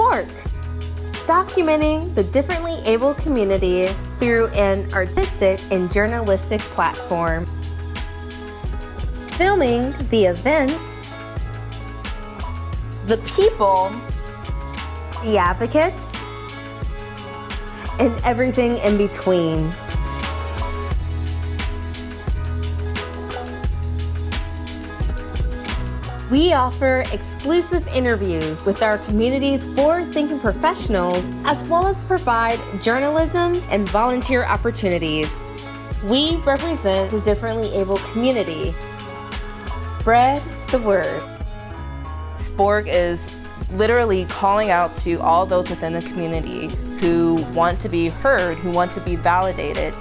Spork, documenting the differently able community through an artistic and journalistic platform. Filming the events, the people, the advocates, and everything in between. We offer exclusive interviews with our community's forward-thinking professionals, as well as provide journalism and volunteer opportunities. We represent the differently able community. Spread the word. Sporg is literally calling out to all those within the community who want to be heard, who want to be validated.